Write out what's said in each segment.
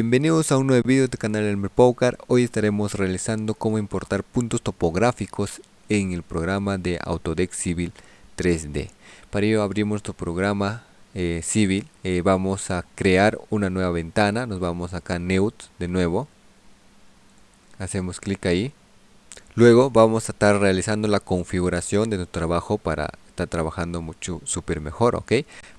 Bienvenidos a un nuevo video del canal Elmer Poker. Hoy estaremos realizando cómo importar puntos topográficos en el programa de Autodesk Civil 3D. Para ello abrimos nuestro programa eh, Civil. Eh, vamos a crear una nueva ventana. Nos vamos acá a Neut de nuevo. Hacemos clic ahí. Luego vamos a estar realizando la configuración de nuestro trabajo para está trabajando mucho súper mejor ok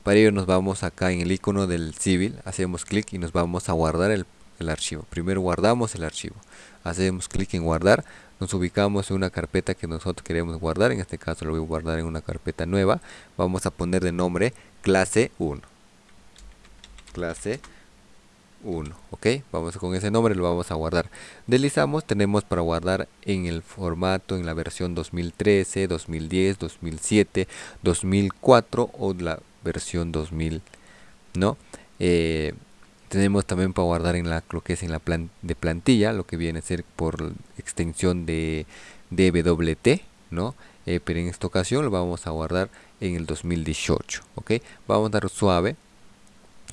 para ello nos vamos acá en el icono del civil hacemos clic y nos vamos a guardar el, archivo. Primero guardamos el archivo. Hacemos clic en guardar. Nos ubicamos en una carpeta que nosotros queremos guardar. En este caso lo voy a guardar en una carpeta nueva. Vamos a poner de nombre clase 1 clase 1 ok vamos con ese nombre lo vamos a guardar. Deslizamos tenemos para guardar en el formato en la versión 2013 2010 2007 2004 o la versión 2000 no eh, tenemos también para guardar en la que es en la plan de plantilla lo que viene a ser por extensión de DWT no eh, pero en esta ocasión lo vamos a guardar en el 2018 ok vamos a dar suave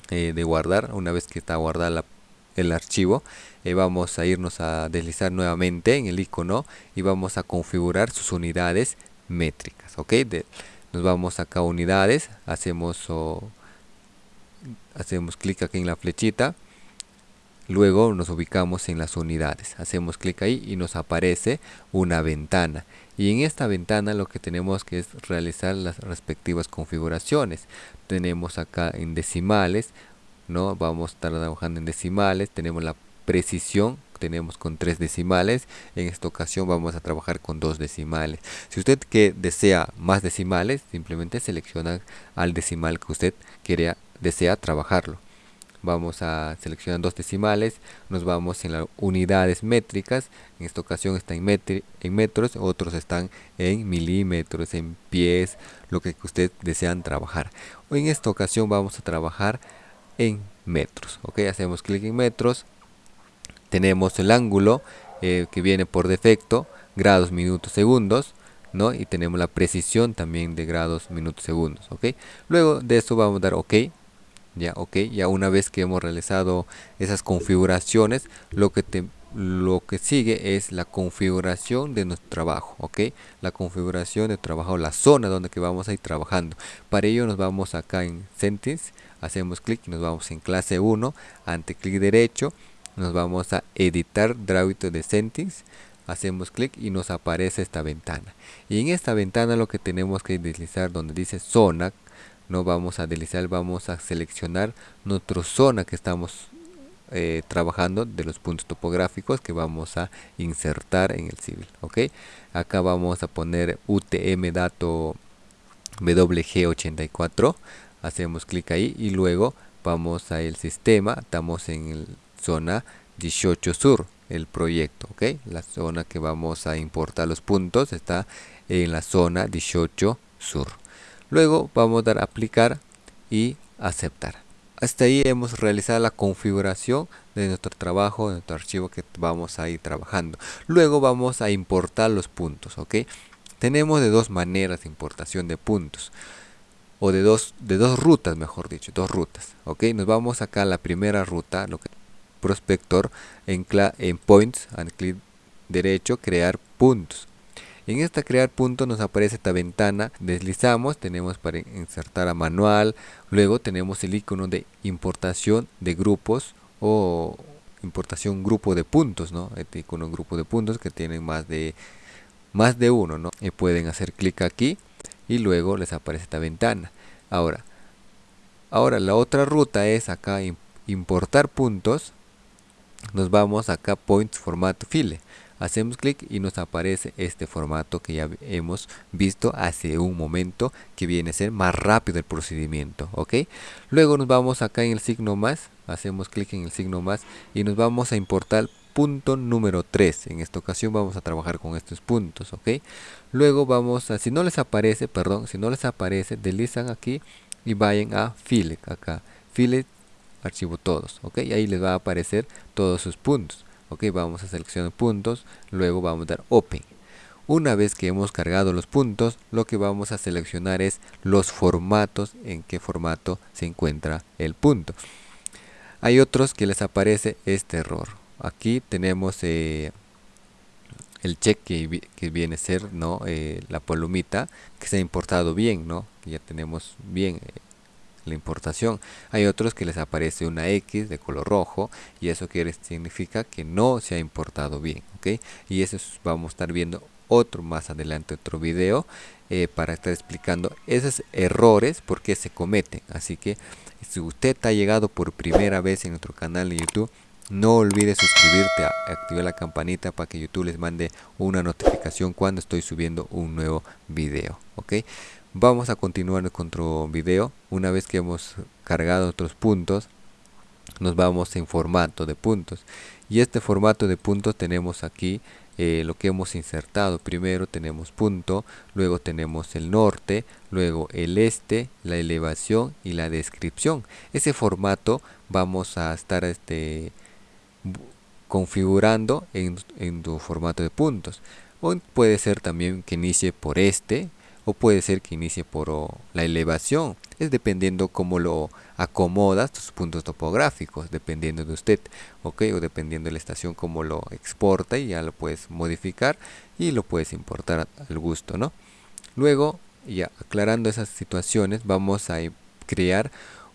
eh, de guardar una vez que está guardada el archivo eh, vamos a irnos a deslizar nuevamente en el icono y vamos a configurar sus unidades métricas ok nos vamos acá a unidades hacemos hacemos clic aquí en la flechita luego nos ubicamos en las unidades hacemos clic ahí y nos aparece una ventana y en esta ventana lo que tenemos que es realizar las respectivas configuraciones. Tenemos acá en decimales no vamos a estar trabajando en decimales tenemos la precisión tenemos con tres decimales en esta ocasión vamos a trabajar con dos decimales. Si usted que desea más decimales simplemente selecciona al decimal que usted quiera desea trabajarlo vamos a seleccionar dos decimales, nos vamos en las unidades métricas, en esta ocasión está en, en metros, otros están en milímetros, en pies, lo que ustedes desean trabajar. En esta ocasión vamos a trabajar en metros, ok, hacemos clic en metros, tenemos el ángulo eh, que viene por defecto, grados, minutos, segundos, ¿no? y tenemos la precisión también de grados, minutos, segundos, ok, luego de eso vamos a dar ok, ya ok ya una vez que hemos realizado esas configuraciones lo que te lo que sigue es la configuración de nuestro trabajo ok. La configuración de trabajo la zona donde que vamos a ir trabajando. Para ello nos vamos acá en sentence hacemos clic nos vamos en clase 1 ante clic derecho nos vamos a editar drawing de sentence hacemos clic y nos aparece esta ventana. Y en esta ventana lo que tenemos que deslizar donde dice zona no vamos a deslizar vamos a seleccionar nuestra zona que estamos eh, trabajando de los puntos topográficos que vamos a insertar en el civil ok acá vamos a poner utm dato wg84 hacemos clic ahí y luego vamos a el sistema estamos en el zona 18 sur el proyecto ok la zona que vamos a importar los puntos está en la zona 18 sur Luego vamos a dar aplicar y aceptar. Hasta ahí hemos realizado la configuración de nuestro trabajo, de nuestro archivo que vamos a ir trabajando. Luego vamos a importar los puntos, ¿ok? Tenemos de dos maneras de importación de puntos. O de dos, de dos rutas, mejor dicho, dos rutas, ¿ok? Nos vamos acá a la primera ruta, lo que prospector en, en points, al clic derecho, crear puntos. En esta crear punto nos aparece esta ventana, deslizamos, tenemos para insertar a manual, luego tenemos el icono de importación de grupos o importación grupo de puntos, ¿no? Este icono grupo de puntos que tienen más de más de uno, ¿no? Y pueden hacer clic aquí y luego les aparece esta ventana. Ahora, ahora la otra ruta es acá importar puntos. Nos vamos acá points formato file hacemos clic y nos aparece este formato que ya hemos visto hace un momento que viene a ser más rápido el procedimiento ok luego nos vamos acá en el signo más hacemos clic en el signo más y nos vamos a importar punto número 3 en esta ocasión vamos a trabajar con estos puntos ok luego vamos a si no les aparece perdón si no les aparece deslizan aquí y vayan a file acá. File archivo todos ok y ahí les va a aparecer todos sus puntos ok vamos a seleccionar puntos luego vamos a dar open. Una vez que hemos cargado los puntos lo que vamos a seleccionar es los formatos en qué formato se encuentra el punto. Hay otros que les aparece este error. Aquí tenemos eh, el check que, viene a ser no eh, la palomita que se ha importado bien no que ya tenemos bien eh, la importación hay otros que les aparece una X de color rojo y eso quiere significa que no se ha importado bien ok y eso vamos a estar viendo otro más adelante otro video eh, para estar explicando esos errores por qué se cometen así que si usted ha llegado por primera vez en nuestro canal de youtube no olvides suscribirte, activar la campanita para que YouTube les mande una notificación cuando estoy subiendo un nuevo video. ¿ok? Vamos a continuar con otro video. Una vez que hemos cargado otros puntos, nos vamos en formato de puntos. Y este formato de puntos tenemos aquí eh, lo que hemos insertado. Primero tenemos punto, luego tenemos el norte, luego el este, la elevación y la descripción. Ese formato vamos a estar este configurando en, en tu formato de puntos o puede ser también que inicie por este o puede ser que inicie por la elevación es dependiendo cómo lo acomodas tus puntos topográficos dependiendo de usted ok o dependiendo de la estación cómo lo exporta y ya lo puedes modificar y lo puedes importar al gusto no luego ya aclarando esas situaciones vamos a crear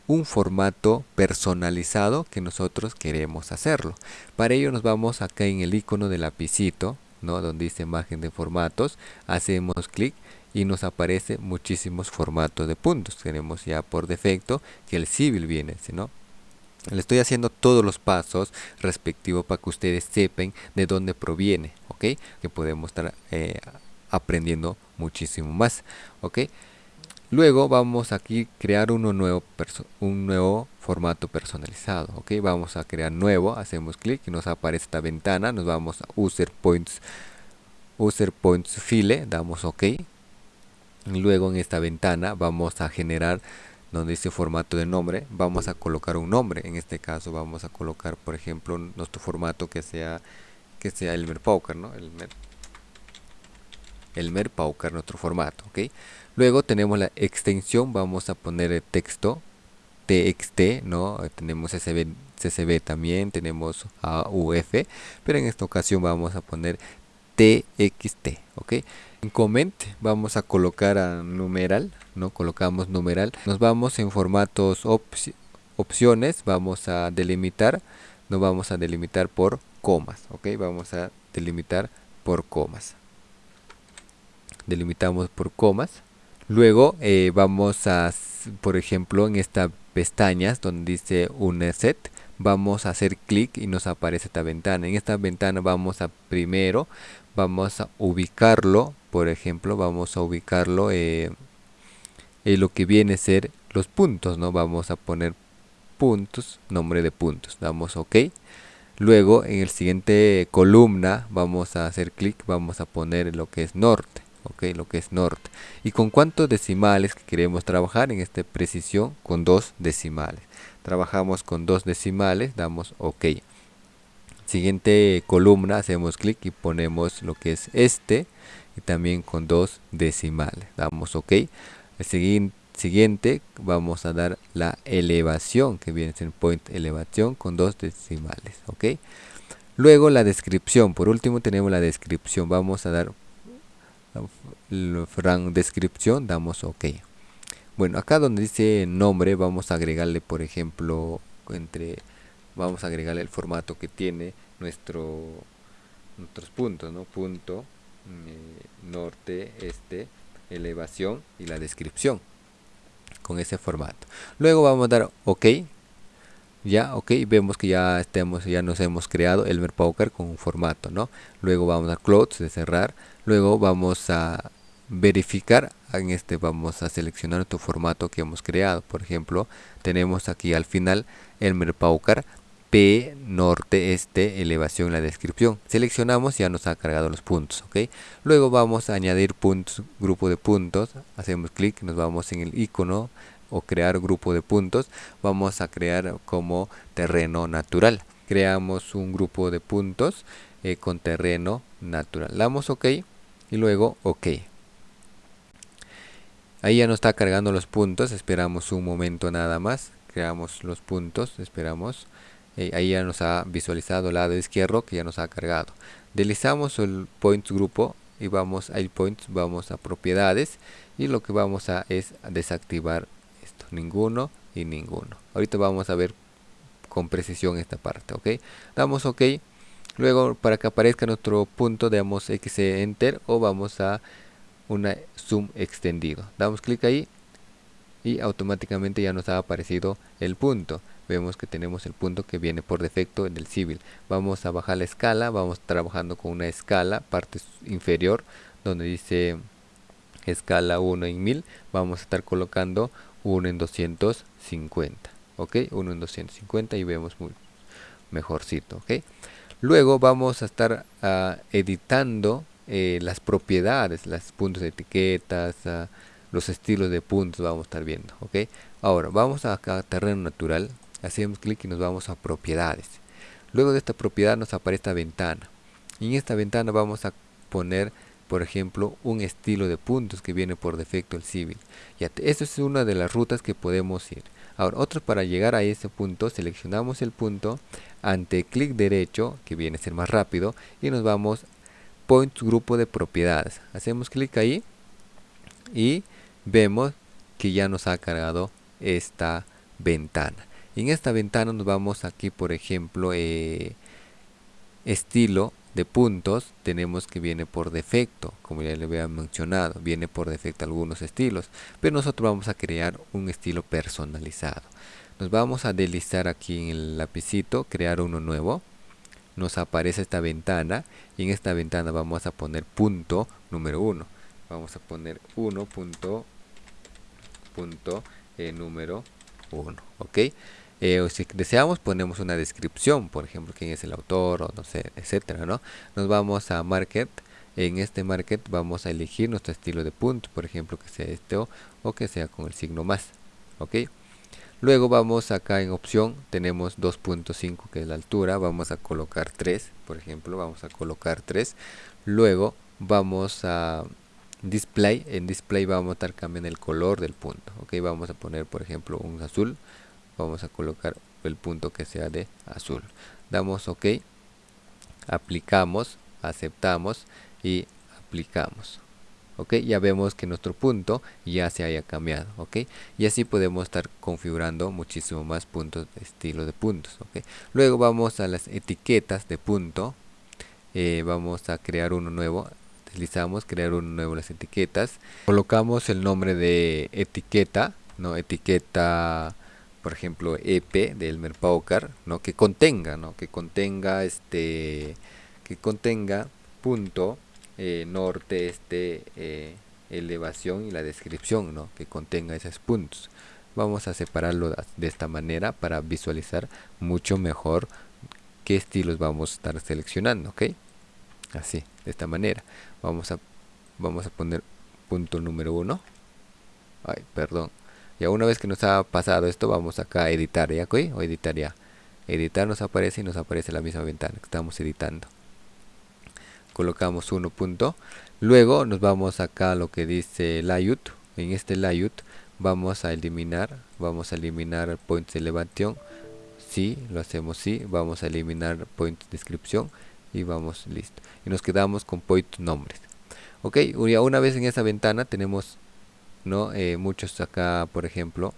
un formato personalizado que nosotros queremos hacerlo. Para ello nos vamos acá en el icono del lapicito, ¿no? donde dice imagen de formatos, hacemos clic y nos aparece muchísimos formatos de puntos. Tenemos ya por defecto que el civil viene, ¿no? Le estoy haciendo todos los pasos respectivos para que ustedes sepan de dónde proviene, ¿ok? Que podemos estar eh, aprendiendo muchísimo más, ¿ok? Luego vamos aquí a crear uno nuevo un nuevo formato personalizado. Ok, vamos a crear nuevo, hacemos clic y nos aparece esta ventana. Nos vamos a User Points, User Points File, damos OK. Luego en esta ventana vamos a generar donde dice formato de nombre, vamos a colocar un nombre. En este caso vamos a colocar, por ejemplo, nuestro formato que sea que sea Elmer Pauker, ¿no? Elmer, Elmer Pauker, nuestro formato, ¿ok? Luego tenemos la extensión, vamos a poner el texto TXT, ¿no? Tenemos CSV, CSV también, tenemos AUF, pero en esta ocasión vamos a poner TXT, ¿ok? En comment vamos a colocar a numeral, ¿no? Colocamos numeral. Nos vamos en formatos opciones, vamos a delimitar, nos vamos a delimitar por comas, ¿ok? Vamos a delimitar por comas. Delimitamos por comas Luego eh, vamos a, por ejemplo, en esta pestañas donde dice set vamos a hacer clic y nos aparece esta ventana. En esta ventana vamos a primero, vamos a ubicarlo, por ejemplo, vamos a ubicarlo eh, en lo que viene a ser los puntos, ¿no? Vamos a poner puntos, nombre de puntos, damos OK. Luego en el siguiente columna vamos a hacer clic, vamos a poner lo que es norte ok lo que es norte y con cuántos decimales que queremos trabajar en esta precisión con dos decimales trabajamos con dos decimales damos ok. Siguiente columna hacemos clic y ponemos lo que es este y también con dos decimales damos ok. El siguiente vamos a dar la elevación que viene en point elevación con dos decimales ok. Luego la descripción por último tenemos la descripción vamos a dar frang descripción damos ok bueno acá donde dice nombre vamos a agregarle por ejemplo entre vamos a agregarle el formato que tiene nuestro nuestros puntos no punto eh, norte este elevación y la descripción con ese formato. Luego vamos a dar ok. Ya ok vemos que ya estemos ya nos hemos creado el Poker con un formato no luego vamos a close de cerrar. Luego vamos a verificar en este vamos a seleccionar nuestro formato que hemos creado. Por ejemplo tenemos aquí al final el Merpaucar P norte este elevación la descripción. Seleccionamos ya nos ha cargado los puntos ok luego vamos a añadir puntos grupo de puntos. Hacemos clic nos vamos en el icono o crear grupo de puntos. Vamos a crear como terreno natural. Creamos un grupo de puntos eh, con terreno natural. Damos ok y luego ok ahí ya nos está cargando los puntos esperamos un momento nada más creamos los puntos esperamos. Eh, ahí ya nos ha visualizado el lado izquierdo que ya nos ha cargado. Deslizamos el points grupo y vamos a points vamos a propiedades y lo que vamos a es desactivar esto. Ninguno y ninguno. Ahorita vamos a ver con precisión esta parte ok damos ok. Luego para que aparezca nuestro punto damos x enter o vamos a una zoom extendido. Damos clic ahí y automáticamente ya nos ha aparecido el punto. Vemos que tenemos el punto que viene por defecto en el civil. Vamos a bajar la escala vamos trabajando con una escala parte inferior donde dice escala 1 en 1000 vamos a estar colocando 1 en 250 ok 1 en 250 y vemos muy mejorcito ok luego vamos a estar uh, editando eh, las propiedades las puntos de etiquetas uh, los estilos de puntos vamos a estar viendo ok ahora vamos a acá terreno natural hacemos clic y nos vamos a propiedades. Luego de esta propiedad nos aparece esta ventana. Y en esta ventana vamos a poner por ejemplo un estilo de puntos que viene por defecto el civil. Ya esto es una de las rutas que podemos ir. Ahora otro para llegar a ese punto seleccionamos el punto ante clic derecho que viene a ser más rápido y nos vamos grupo de propiedades. Hacemos clic ahí y vemos que ya nos ha cargado esta ventana. En esta ventana nos vamos aquí por ejemplo eh, estilo de puntos. Tenemos que viene por defecto como ya le había mencionado viene por defecto algunos estilos pero nosotros vamos a crear un estilo personalizado. Nos vamos a deslizar aquí en el lapicito crear uno nuevo nos aparece esta ventana y en esta ventana vamos a poner punto número uno. Vamos a poner 1 punto punto eh, número 1 ok eh, o si deseamos ponemos una descripción por ejemplo quién es el autor o no sé etcétera no nos vamos a market. En este market vamos a elegir nuestro estilo de punto por ejemplo que sea este o que sea con el signo más ok luego vamos acá en opción tenemos 2.5 que es la altura vamos a colocar 3 por ejemplo vamos a colocar 3 luego vamos a display en display vamos a estar cambiando el color del punto ok vamos a poner por ejemplo un azul vamos a colocar el punto que sea de azul. Damos ok aplicamos aceptamos y aplicamos ok ya vemos que nuestro punto ya se haya cambiado ok y así podemos estar configurando muchísimo más puntos estilo de puntos ok luego vamos a las etiquetas de punto. Eh, vamos a crear uno nuevo. Deslizamos crear uno nuevo las etiquetas. Colocamos el nombre de etiqueta no etiqueta por ejemplo EP de Elmer Paucar, ¿no? que contenga, ¿no? que contenga este que contenga punto eh, norte, este eh, elevación y la descripción, ¿no? que contenga esos puntos. Vamos a separarlo de esta manera para visualizar mucho mejor qué estilos vamos a estar seleccionando, ¿ok? Así, de esta manera. Vamos a vamos a poner punto número uno. Ay, perdón, ya una vez que nos ha pasado esto, vamos acá a editar, ¿ya? O editar ya. Editar nos aparece y nos aparece la misma ventana que estamos editando. Colocamos uno punto. Luego nos vamos acá a lo que dice layout. En este layout vamos a eliminar, vamos a eliminar points de elevación. Sí, lo hacemos sí. Vamos a eliminar point descripción y vamos listo. Y nos quedamos con point nombres. Ok, una vez en esa ventana tenemos ¿no? Eh, muchos acá, por ejemplo,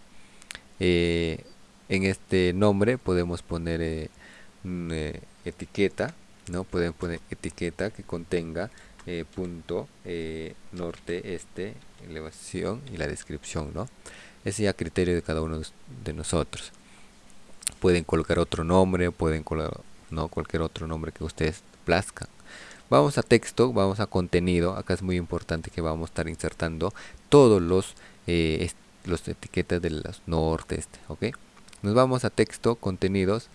eh, en este nombre podemos poner eh, etiqueta, ¿no? Pueden poner etiqueta que contenga punto norte, este, elevación y la descripción, ¿no? Ese ya criterio de cada uno de nosotros. Pueden colocar otro nombre, pueden colocar ¿no? cualquier otro nombre que ustedes plazcan. Vamos a texto, vamos a contenido. Acá es muy importante que vamos a estar insertando todos los, eh, los etiquetas de los norte, este, ¿ok? Nos vamos a texto, contenidos.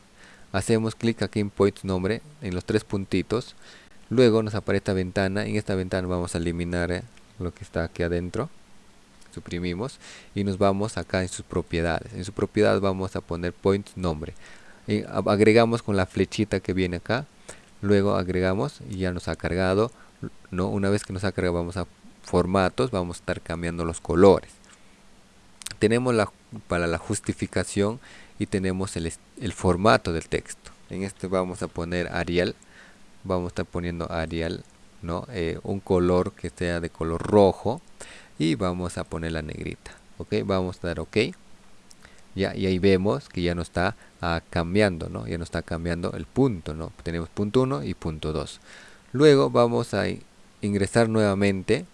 Hacemos clic aquí en point nombre, en los tres puntitos. Luego nos aparece esta ventana. En esta ventana vamos a eliminar eh, lo que está aquí adentro. Suprimimos y nos vamos acá en sus propiedades. En su propiedad vamos a poner point nombre. Agregamos con la flechita que viene acá luego agregamos y ya nos ha cargado no una vez que nos ha cargado vamos a formatos vamos a estar cambiando los colores tenemos la para la justificación y tenemos el, el formato del texto. En este vamos a poner Arial vamos a estar poniendo Arial ¿no? Eh, un color que sea de color rojo y vamos a poner la negrita ok vamos a dar ok. Ya y ahí vemos que ya no está ah, cambiando no ya no está cambiando el punto no tenemos punto 1 y punto 2 luego vamos a ingresar nuevamente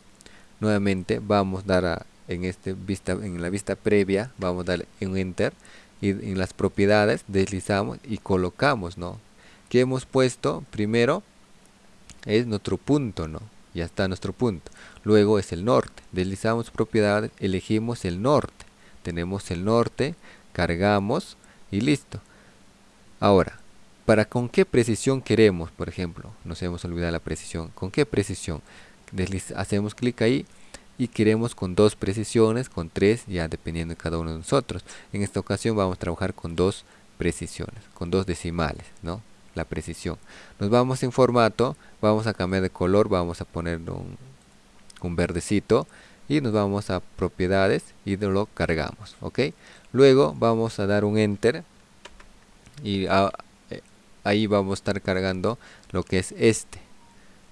nuevamente vamos a dar a, en este vista en la vista previa vamos a dar un enter y en las propiedades deslizamos y colocamos no que hemos puesto primero es nuestro punto no ya está nuestro punto. Luego es el norte. Deslizamos propiedades elegimos el norte. Tenemos el norte cargamos y listo. Ahora para con qué precisión queremos por ejemplo nos hemos olvidado la precisión. Con qué precisión hacemos clic ahí y queremos con dos precisiones, con tres, ya dependiendo de cada uno de nosotros. En esta ocasión vamos a trabajar con dos precisiones, con dos decimales, ¿no? La precisión. Nos vamos en formato, vamos a cambiar de color, vamos a poner un, un verdecito y nos vamos a propiedades y lo cargamos, ¿ok? Luego vamos a dar un enter y eh, ahí vamos a estar cargando lo que es este,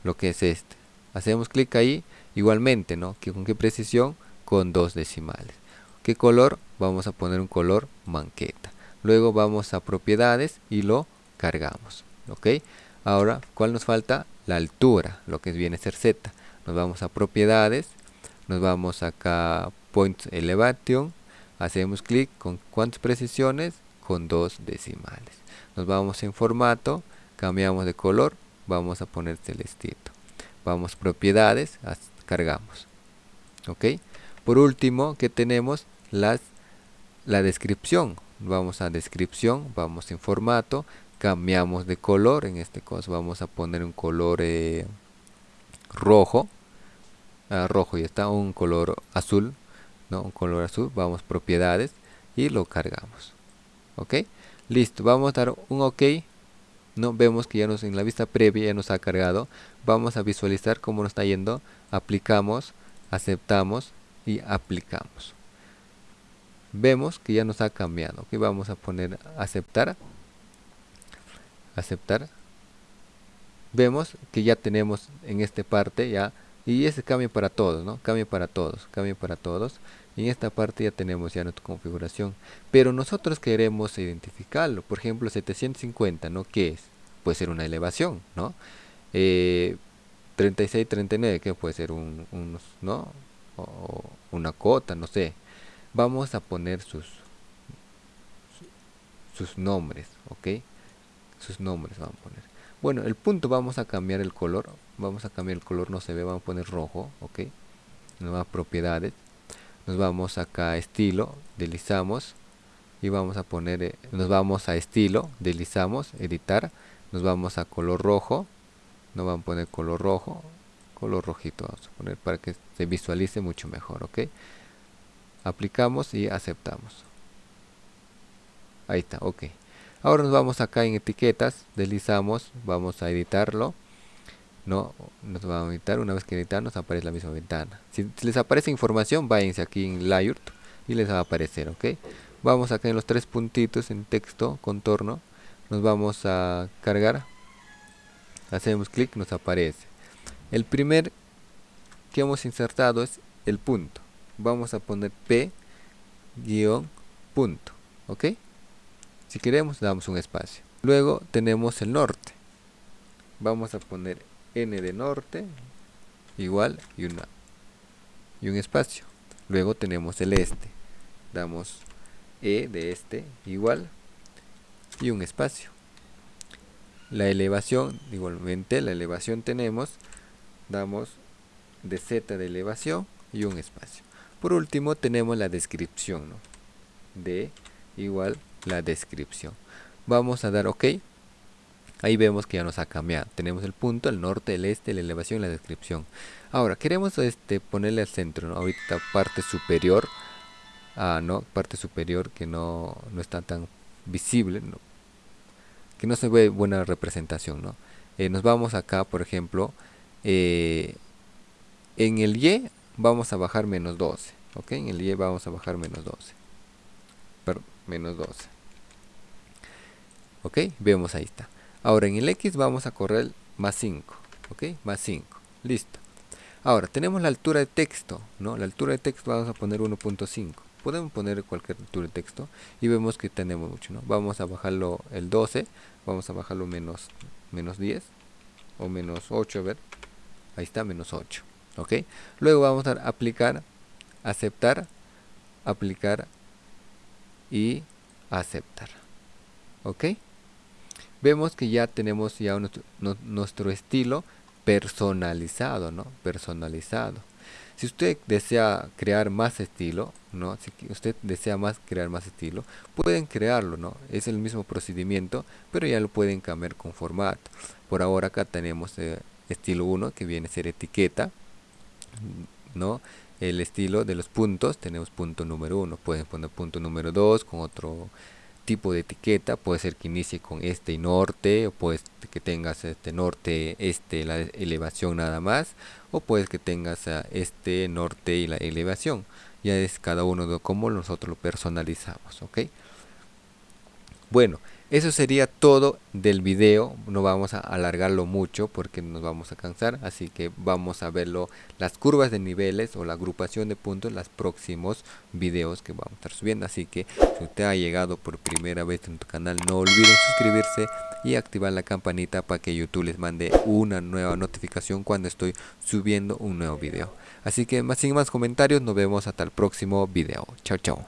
lo que es este. Hacemos clic ahí Igualmente, ¿no? ¿Con qué precisión? Con dos decimales. ¿Qué color? Vamos a poner un color manqueta. Luego vamos a propiedades y lo cargamos. ¿Ok? Ahora, ¿cuál nos falta? La altura, lo que viene a ser Z. Nos vamos a propiedades, nos vamos acá Point Elevation, hacemos clic con cuántas precisiones? Con dos decimales. Nos vamos en formato, cambiamos de color, vamos a poner celestito. Vamos propiedades, cargamos ok por último que tenemos las la descripción. Vamos a descripción vamos en formato cambiamos de color en este caso vamos a poner un color eh, rojo. Ah, rojo y está un color azul no un color azul vamos propiedades y lo cargamos ok listo vamos a dar un ok. No vemos que ya nos en la vista previa ya nos ha cargado. Vamos a visualizar cómo nos está yendo aplicamos aceptamos y aplicamos. Vemos que ya nos ha cambiado que vamos a poner aceptar aceptar. Vemos que ya tenemos en esta parte ya y ese cambio para todos no cambio para todos cambio para todos. Y en esta parte ya tenemos ya nuestra configuración. Pero nosotros queremos identificarlo. Por ejemplo 750 no qué es puede ser una elevación no eh, 36 39 que puede ser un, no o una cota no sé. Vamos a poner sus sus nombres ok sus nombres vamos a poner. Bueno el punto vamos a cambiar el color. Vamos a cambiar el color no se ve vamos a poner rojo ok nuevas propiedades. Nos vamos acá a estilo deslizamos. Y vamos a poner eh, nos vamos a estilo deslizamos editar. Nos vamos a color rojo nos vamos a poner color rojo color rojito vamos a poner para que se visualice mucho mejor ok aplicamos y aceptamos. Ahí está ok. Ahora nos vamos acá en etiquetas deslizamos vamos a editarlo. No nos vamos a editar una vez que editamos nos aparece la misma ventana. Si, les aparece información váyanse aquí en layout y les va a aparecer ok vamos acá en los tres puntitos en texto contorno. Nos vamos a cargar hacemos clic nos aparece. El primer que hemos insertado es el punto. Vamos a poner p guion punto ok si queremos damos un espacio. Luego tenemos el norte. Vamos a poner n de norte igual y una y un espacio. Luego tenemos el este. Damos e de este igual y un espacio la elevación igualmente la elevación tenemos damos de z de elevación y un espacio. Por último tenemos la descripción de igual la descripción. Vamos a dar ok. Ahí vemos que ya nos ha cambiado. Tenemos el punto, el norte, el este, la elevación y la descripción. Ahora queremos este ponerle al centro ahorita parte superior. Ah, no parte superior que no, no está tan visible que no se ve buena representación ¿no? Eh, nos vamos acá por ejemplo eh, en el y vamos a bajar menos 12 ok en el y vamos a bajar menos 12 menos 12 ok vemos ahí está. Ahora en el x vamos a correr más 5 ok más 5 listo. Ahora tenemos la altura de texto no la altura de texto vamos a poner 1.5 podemos poner cualquier altura de texto y vemos que tenemos mucho no vamos a bajarlo el 12 vamos a bajarlo menos menos 10 o menos 8 a ver. Ahí está menos 8 ok luego vamos a aplicar aceptar aplicar y aceptar ok vemos que ya tenemos ya nuestro, estilo personalizado no personalizado si usted desea crear más estilo no si usted desea más crear más estilo pueden crearlo no es el mismo procedimiento pero ya lo pueden cambiar con formato. Por ahora acá tenemos eh, estilo 1 que viene a ser etiqueta no el estilo de los puntos tenemos punto número 1 pueden poner punto número 2 con otro tipo de etiqueta puede ser que inicie con este y norte o puede que tengas este norte este la elevación nada más o puede que tengas este norte y la elevación. Ya es cada uno de cómo nosotros lo personalizamos ok bueno eso sería todo del video, no vamos a alargarlo mucho porque nos vamos a cansar, así que vamos a verlo las curvas de niveles o la agrupación de puntos en los próximos videos que vamos a estar subiendo. Así que si usted ha llegado por primera vez en tu canal, no olviden suscribirse y activar la campanita para que YouTube les mande una nueva notificación cuando estoy subiendo un nuevo video. Así que más sin más comentarios, nos vemos hasta el próximo video. Chao, chao.